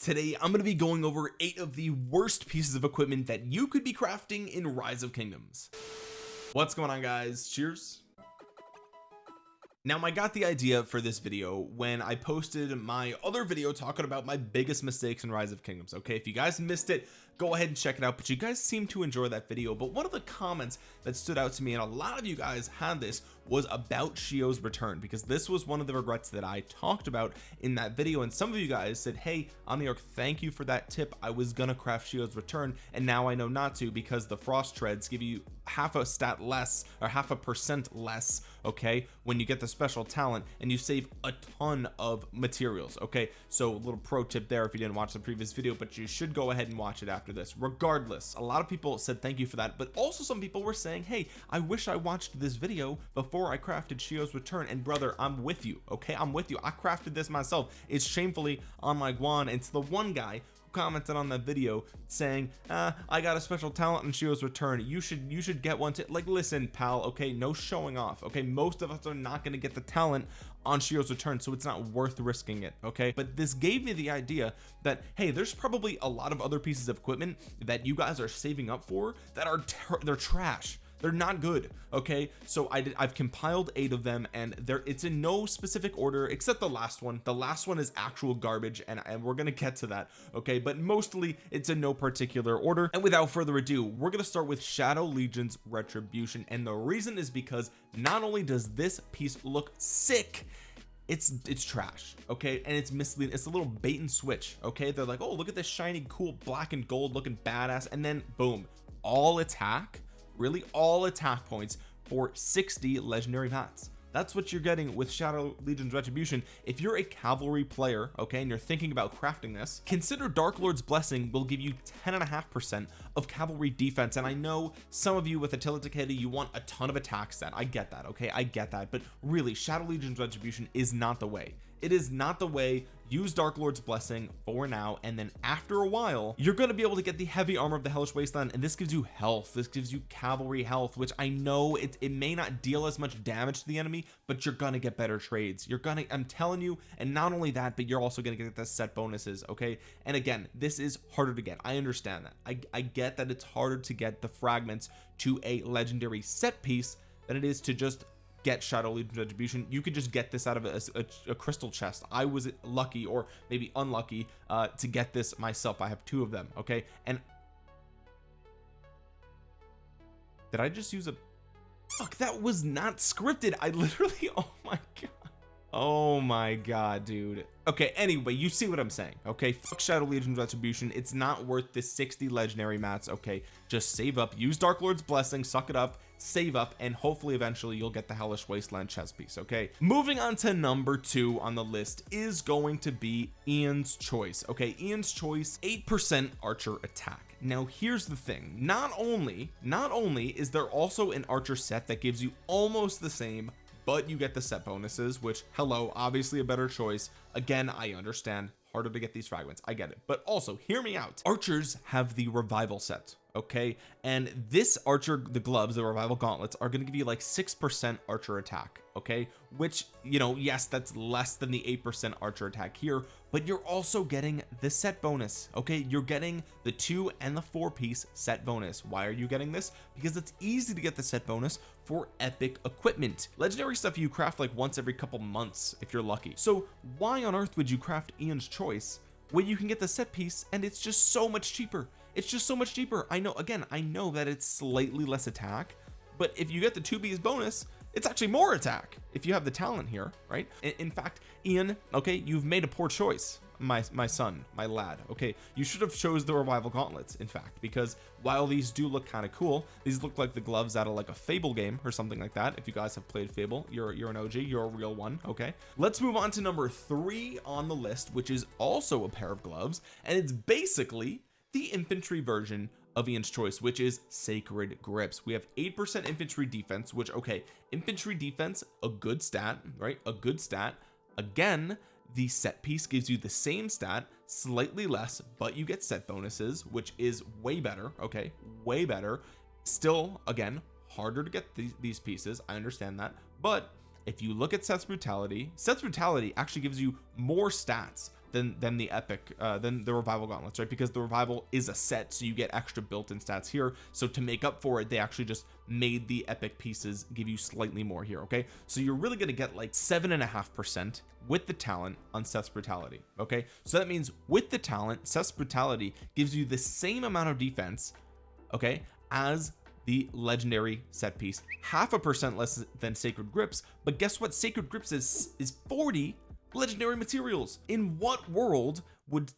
today I'm going to be going over eight of the worst pieces of equipment that you could be crafting in rise of kingdoms. What's going on guys? Cheers. Now I got the idea for this video when I posted my other video talking about my biggest mistakes in rise of kingdoms okay? If you guys missed it go ahead and check it out but you guys seem to enjoy that video. But one of the comments that stood out to me and a lot of you guys had this was about Shio's return because this was one of the regrets that I talked about in that video and some of you guys said hey Omniarch thank you for that tip. I was gonna craft Shio's return and now I know not to because the frost treads give you half a stat less or half a percent less okay when you get the special talent and you save a ton of materials okay? So a little pro tip there if you didn't watch the previous video but you should go ahead and watch it after this. Regardless a lot of people said thank you for that but also some people were saying hey I wish I watched this video before I crafted Shio's return and brother I'm with you okay? I'm with you. I crafted this myself. It's shamefully on my guan. It's the one guy who commented on that video saying uh, I got a special talent in Shio's return. You should you should get one to like listen pal okay? No showing off okay? Most of us are not going to get the talent on Shio's return so it's not worth risking it okay? But this gave me the idea that hey there's probably a lot of other pieces of equipment that you guys are saving up for that are they're trash they're not good okay? So I did I've compiled eight of them and there it's in no specific order except the last one. The last one is actual garbage and, and we're gonna get to that okay? But mostly it's in no particular order. And without further ado we're gonna start with Shadow Legion's retribution and the reason is because not only does this piece look sick it's it's trash okay? And it's misleading it's a little bait and switch okay? They're like oh look at this shiny cool black and gold looking badass and then boom all attack really all attack points for 60 legendary mats that's what you're getting with Shadow Legion's Retribution. If you're a cavalry player okay and you're thinking about crafting this consider Dark Lord's Blessing will give you 10 and a half percent of cavalry defense. And I know some of you with Attila Takeda you want a ton of attack stat I get that okay? I get that. But really Shadow Legion's Retribution is not the way. It is not the way use Dark Lord's blessing for now and then after a while you're going to be able to get the heavy armor of the hellish wasteland and this gives you health. This gives you cavalry health which I know it, it may not deal as much damage to the enemy but you're gonna get better trades. You're gonna I'm telling you and not only that but you're also gonna get the set bonuses okay? And again this is harder to get. I understand that. I, I get that it's harder to get the fragments to a legendary set piece than it is to just get shadow legion retribution you could just get this out of a, a, a, crystal chest. I was lucky or maybe unlucky uh to get this myself. I have two of them okay? And did I just use a fuck that was not scripted. I literally oh my god oh my god dude. Okay anyway you see what I'm saying okay? Fuck Shadow Legion's retribution. It's not worth the 60 legendary mats okay? Just save up use Dark Lord's blessing suck it up save up and hopefully eventually you'll get the hellish wasteland chess piece okay? Moving on to number two on the list is going to be Ian's choice okay? Ian's choice eight percent archer attack. Now here's the thing. Not only not only is there also an archer set that gives you almost the same but you get the set bonuses which hello obviously a better choice. Again I understand. Harder to get these fragments. I get it. But also hear me out. Archers have the revival set okay? And this archer the gloves the revival gauntlets are going to give you like six percent archer attack okay? Which you know yes that's less than the eight percent archer attack here but you're also getting the set bonus okay? You're getting the two and the four piece set bonus. Why are you getting this? Because it's easy to get the set bonus for epic equipment. Legendary stuff you craft like once every couple months if you're lucky. So why on earth would you craft Ian's choice when you can get the set piece and it's just so much cheaper it's just so much cheaper. I know again I know that it's slightly less attack but if you get the two B's bonus it's actually more attack if you have the talent here right? In, in fact Ian okay you've made a poor choice my my son my lad okay? You should have chose the revival gauntlets in fact because while these do look kind of cool these look like the gloves out of like a fable game or something like that. If you guys have played fable you're you're an og you're a real one okay? Let's move on to number three on the list which is also a pair of gloves and it's basically the infantry version of Ian's choice which is sacred grips. We have eight percent infantry defense which okay infantry defense a good stat right? A good stat. Again the set piece gives you the same stat slightly less but you get set bonuses which is way better okay? Way better. Still again harder to get these, these pieces I understand that but if you look at Seth's brutality Seth's brutality actually gives you more stats than than the epic uh than the revival gauntlets right? Because the revival is a set so you get extra built-in stats here. So to make up for it they actually just made the epic pieces give you slightly more here okay? So you're really going to get like seven and a half percent with the talent on Seth's brutality okay? So that means with the talent Seth's brutality gives you the same amount of defense okay as the legendary set piece. Half a percent less than sacred grips but guess what? Sacred grips is is 40 legendary materials. In what world would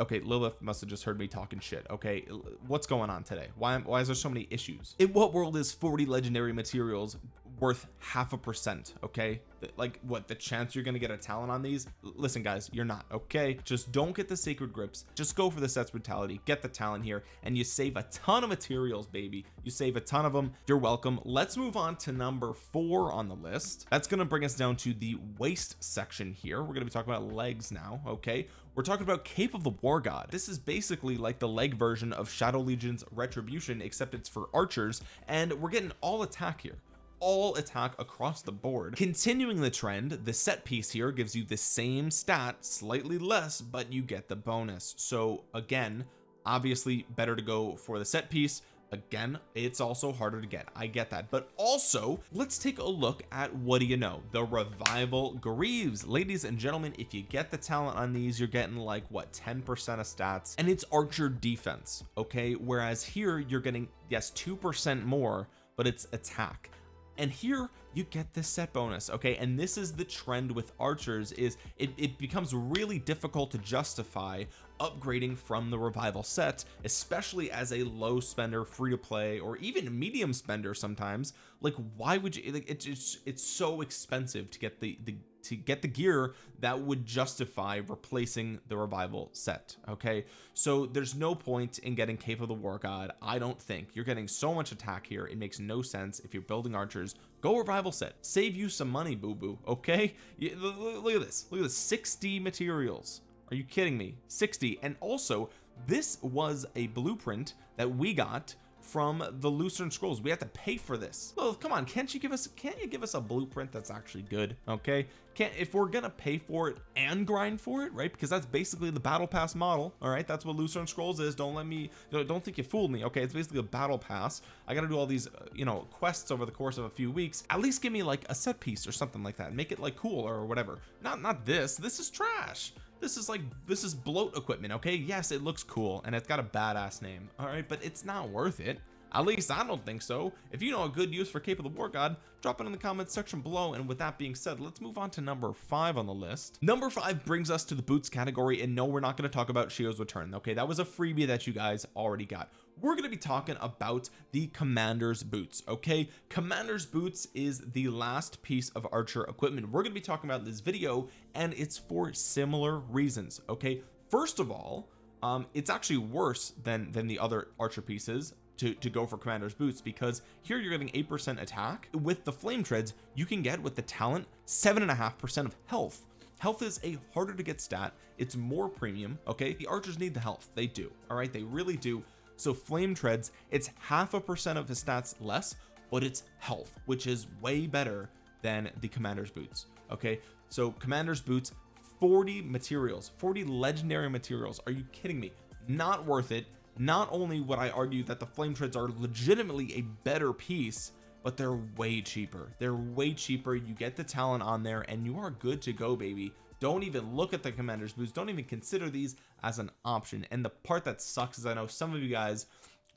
okay Lilith must have just heard me talking shit. Okay what's going on today? Why why is there so many issues? In what world is 40 legendary materials worth half a percent okay? Like what the chance you're gonna get a talent on these? Listen guys you're not okay? Just don't get the sacred grips. Just go for the sets brutality get the talent here and you save a ton of materials baby. You save a ton of them you're welcome. Let's move on to number four on the list. That's to bring us down to the waist section here. We're to be talking about legs now okay? We're talking about cape of the war god. This is basically like the leg version of shadow legion's retribution except it's for archers and we're getting all attack here all attack across the board. Continuing the trend the set piece here gives you the same stat slightly less but you get the bonus. So again obviously better to go for the set piece. Again it's also harder to get. I get that. But also let's take a look at what do you know? The revival Greaves. Ladies and gentlemen if you get the talent on these you're getting like what 10 percent of stats? And it's archer defense okay? Whereas here you're getting yes two percent more but it's attack and here you get this set bonus okay? And this is the trend with archers is it, it becomes really difficult to justify upgrading from the revival set especially as a low spender free to play or even medium spender sometimes. Like why would you like it's it's, it's so expensive to get the the to get the gear that would justify replacing the revival set okay? So there's no point in getting cape of the war god I don't think. You're getting so much attack here it makes no sense if you're building archers go revival set. Save you some money boo boo okay look at this. Look at this. 60 materials. Are you kidding me? 60 and also this was a blueprint that we got from the Lucerne scrolls. We have to pay for this. Well come on can't you give us can't you give us a blueprint that's actually good okay? Can't if we're gonna pay for it and grind for it right? Because that's basically the battle pass model all right? That's what Lucerne scrolls is. Don't let me don't think you fooled me okay? It's basically a battle pass. I gotta do all these uh, you know quests over the course of a few weeks. At least give me like a set piece or something like that. Make it like cool or whatever. Not not this. This is trash this is like this is bloat equipment okay? Yes it looks cool and it's got a badass name all right? But it's not worth it. At least I don't think so. If you know a good use for Cape of the War God drop it in the comments section below. And with that being said let's move on to number five on the list. Number five brings us to the boots category and no we're not going to talk about Shio's return okay? That was a freebie that you guys already got we're going to be talking about the commander's boots okay? Commander's boots is the last piece of archer equipment. We're going to be talking about in this video and it's for similar reasons okay? First of all um it's actually worse than than the other archer pieces to, to go for commander's boots because here you're getting eight percent attack. With the flame treads you can get with the talent seven and a half percent of health. Health is a harder to get stat. It's more premium okay? The archers need the health. They do all right? They really do so flame treads it's half a percent of his stats less but it's health which is way better than the commander's boots okay? So commander's boots 40 materials 40 legendary materials. Are you kidding me? Not worth it. Not only would I argue that the flame treads are legitimately a better piece but they're way cheaper. They're way cheaper. You get the talent on there and you are good to go baby don't even look at the commander's boots. Don't even consider these as an option. And the part that sucks is I know some of you guys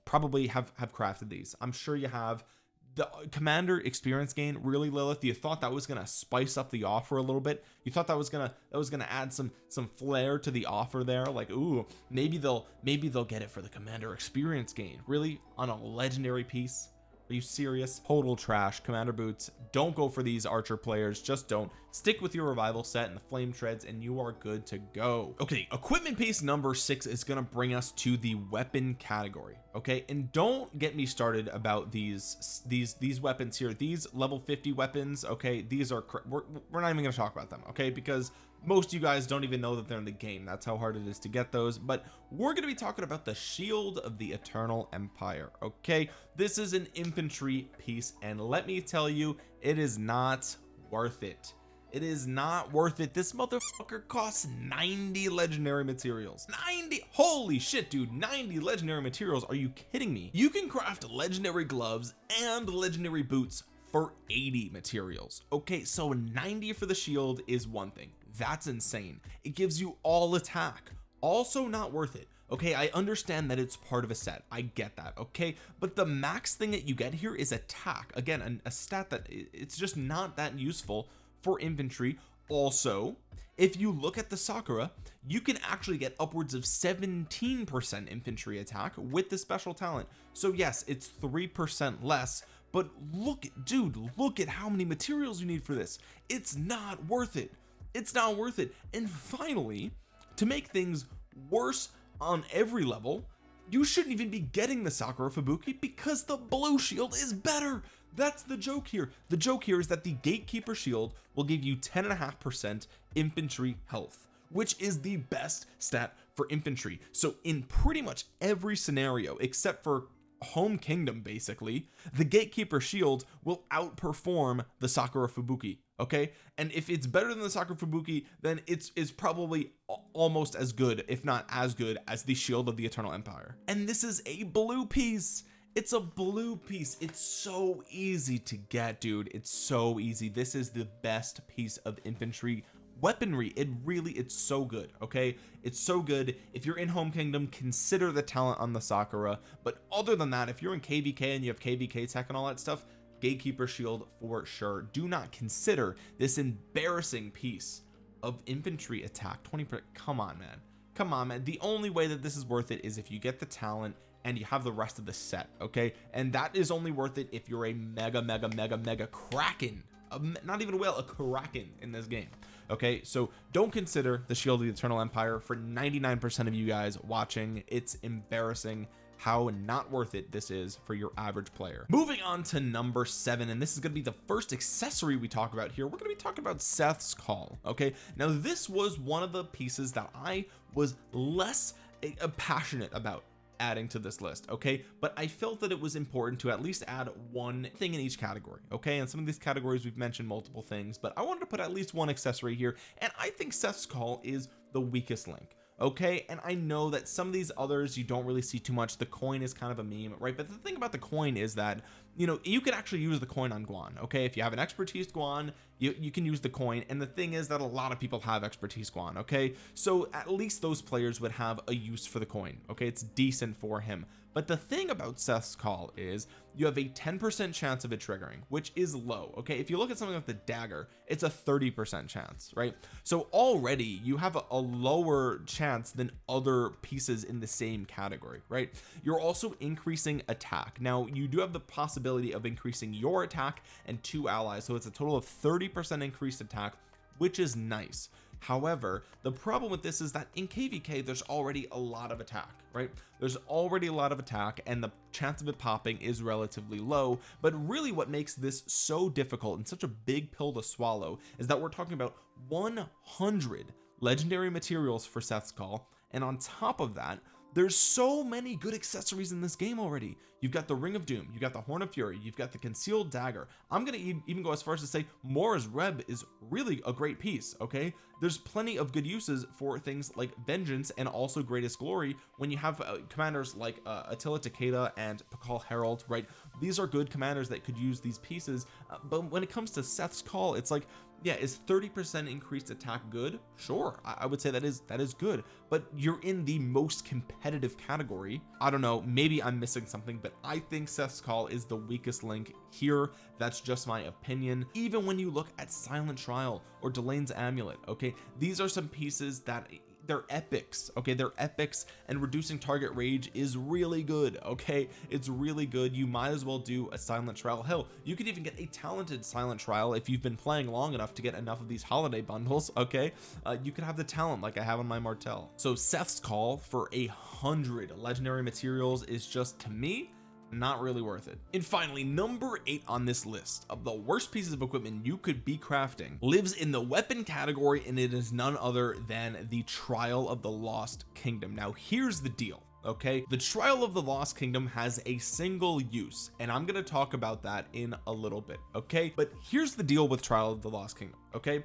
probably have have crafted these. I'm sure you have. The commander experience gain really Lilith you thought that was gonna spice up the offer a little bit. You thought that was gonna that was gonna add some some flair to the offer there. Like ooh maybe they'll maybe they'll get it for the commander experience gain. Really on a legendary piece are you serious total trash. Commander boots don't go for these archer players. Just don't. Stick with your revival set and the flame treads and you are good to go. Okay equipment piece number six is going to bring us to the weapon category okay? And don't get me started about these these these weapons here. These level 50 weapons okay these are we're, we're not even going to talk about them okay? Because most of you guys don't even know that they're in the game. That's how hard it is to get those. But we're going to be talking about the shield of the eternal empire okay? This is an infantry piece and let me tell you it is not worth it. It is not worth it. This motherfucker costs 90 legendary materials. 90 holy shit dude 90 legendary materials. Are you kidding me? You can craft legendary gloves and legendary boots for 80 materials okay? So 90 for the shield is one thing that's insane. It gives you all attack. Also not worth it. Okay I understand that it's part of a set. I get that okay? But the max thing that you get here is attack. Again a stat that it's just not that useful for infantry. Also if you look at the Sakura you can actually get upwards of 17 percent infantry attack with the special talent. So yes it's three percent less but look dude look at how many materials you need for this. It's not worth it it's not worth it. And finally to make things worse on every level you shouldn't even be getting the Sakura Fubuki because the blue shield is better. That's the joke here. The joke here is that the gatekeeper shield will give you 10 and a half percent infantry health which is the best stat for infantry. So in pretty much every scenario except for home kingdom basically the gatekeeper shield will outperform the Sakura Fubuki okay? And if it's better than the Sakura Fubuki then it's is probably almost as good if not as good as the shield of the Eternal Empire. And this is a blue piece. It's a blue piece. It's so easy to get dude. It's so easy. This is the best piece of infantry weaponry. It really it's so good okay? It's so good. If you're in home kingdom consider the talent on the Sakura. But other than that if you're in kvk and you have kvk tech and all that stuff gatekeeper shield for sure. Do not consider this embarrassing piece of infantry attack. 20 come on man. Come on man. The only way that this is worth it is if you get the talent and you have the rest of the set okay? And that is only worth it if you're a mega mega mega mega kraken. A, not even a whale a kraken in this game okay? So don't consider the shield of the eternal empire for 99 percent of you guys watching. It's embarrassing how not worth it this is for your average player. Moving on to number seven and this is going to be the first accessory we talk about here. We're going to be talking about Seth's call okay? Now this was one of the pieces that I was less eh, passionate about adding to this list okay? But I felt that it was important to at least add one thing in each category okay? And some of these categories we've mentioned multiple things but I wanted to put at least one accessory here and I think Seth's call is the weakest link okay? And I know that some of these others you don't really see too much. The coin is kind of a meme right? But the thing about the coin is that you know you can actually use the coin on Guan okay? If you have an expertise Guan you, you can use the coin. And the thing is that a lot of people have expertise Guan okay? So at least those players would have a use for the coin okay? It's decent for him but the thing about Seth's call is you have a 10% chance of it triggering which is low okay? If you look at something like the dagger it's a 30% chance right? So already you have a, a lower chance than other pieces in the same category right? You're also increasing attack. Now you do have the possibility of increasing your attack and two allies so it's a total of 30% increased attack which is nice however the problem with this is that in kvk there's already a lot of attack right? There's already a lot of attack and the chance of it popping is relatively low. But really what makes this so difficult and such a big pill to swallow is that we're talking about 100 legendary materials for Seth's call and on top of that there's so many good accessories in this game already. You've got the ring of doom you've got the horn of fury you've got the concealed dagger. I'm gonna even go as far as to say Mora's Web is really a great piece okay? There's plenty of good uses for things like vengeance and also greatest glory when you have uh, commanders like uh, Attila Takeda and Pakal Harald right? These are good commanders that could use these pieces uh, but when it comes to Seth's call it's like yeah is 30 percent increased attack good? Sure I, I, would say that is that is good. But you're in the most competitive category. I don't know maybe I'm missing something but I think Seth's call is the weakest link here. That's just my opinion. Even when you look at silent trial or Delane's amulet okay these are some pieces that they're epics okay? They're epics and reducing target rage is really good okay? It's really good. You might as well do a silent trial. Hell you could even get a talented silent trial if you've been playing long enough to get enough of these holiday bundles okay? Uh, you could have the talent like I have on my Martel so Seth's call for a hundred legendary materials is just to me not really worth it. And finally number eight on this list of the worst pieces of equipment you could be crafting lives in the weapon category and it is none other than the trial of the lost kingdom. Now here's the deal okay? The trial of the lost kingdom has a single use and I'm going to talk about that in a little bit okay? But here's the deal with trial of the lost kingdom okay?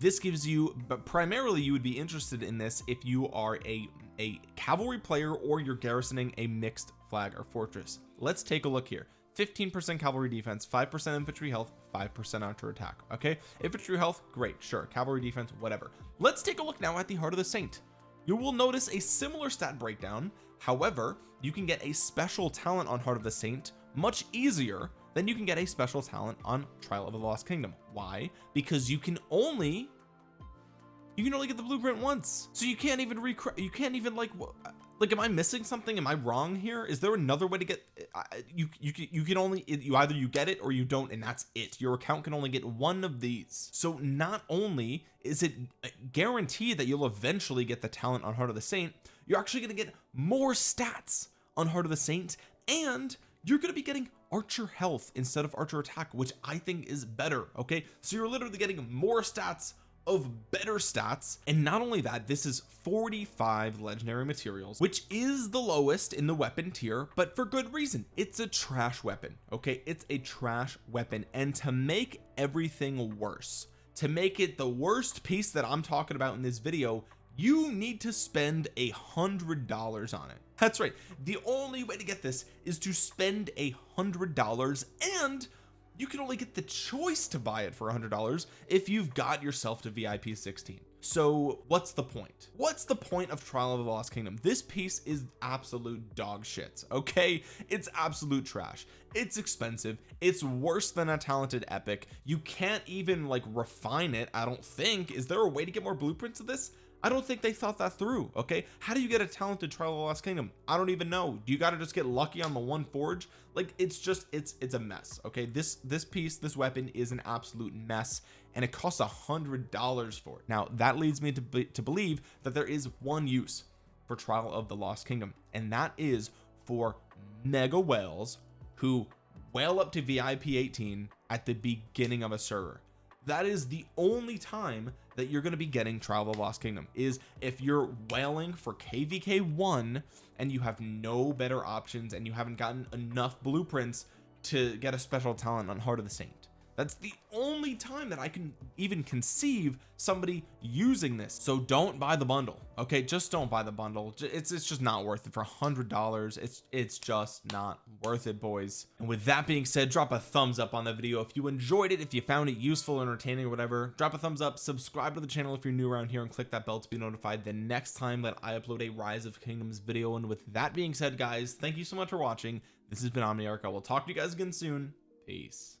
This gives you but primarily you would be interested in this if you are a a cavalry player or you're garrisoning a mixed flag or fortress let's take a look here. 15% cavalry defense 5% infantry health 5% archer attack okay? Infantry health great sure. Cavalry defense whatever. Let's take a look now at the heart of the saint. You will notice a similar stat breakdown. However you can get a special talent on heart of the saint much easier than you can get a special talent on trial of the lost kingdom. Why? Because you can only you can only get the blueprint once. So you can't even rec you can't even like like am I missing something? Am I wrong here? Is there another way to get you you you can only you either you get it or you don't and that's it. Your account can only get one of these. So not only is it guaranteed that you'll eventually get the talent on heart of the saint you're actually going to get more stats on heart of the saint and you're going to be getting archer health instead of archer attack which I think is better okay? So you're literally getting more stats of better stats. And not only that this is 45 legendary materials which is the lowest in the weapon tier but for good reason. It's a trash weapon okay? It's a trash weapon. And to make everything worse to make it the worst piece that I'm talking about in this video you need to spend a hundred dollars on it. That's right. The only way to get this is to spend a hundred dollars and you can only get the choice to buy it for a hundred dollars if you've got yourself to VIP 16 so what's the point? What's the point of trial of the lost kingdom? This piece is absolute dog shit okay? It's absolute trash. It's expensive. It's worse than a talented epic. You can't even like refine it I don't think. Is there a way to get more blueprints of this I don't think they thought that through okay? How do you get a talented trial of the lost kingdom? I don't even know. Do you got to just get lucky on the one forge? Like it's just it's it's a mess okay? This this piece this weapon is an absolute mess and it costs a hundred dollars for it. Now that leads me to, be, to believe that there is one use for trial of the lost kingdom and that is for mega whales who whale up to VIP 18 at the beginning of a server. That is the only time that you're going to be getting trial of the lost kingdom is if you're whaling for kvk one and you have no better options and you haven't gotten enough blueprints to get a special talent on heart of the saint that's the only time that I can even conceive somebody using this. So don't buy the bundle okay? Just don't buy the bundle. It's it's just not worth it. For a hundred dollars it's it's just not worth it boys. And with that being said drop a thumbs up on the video if you enjoyed it if you found it useful entertaining or whatever. Drop a thumbs up subscribe to the channel if you're new around here and click that bell to be notified the next time that I upload a rise of kingdoms video. And with that being said guys thank you so much for watching. This has been Omniarch. I will talk to you guys again soon. Peace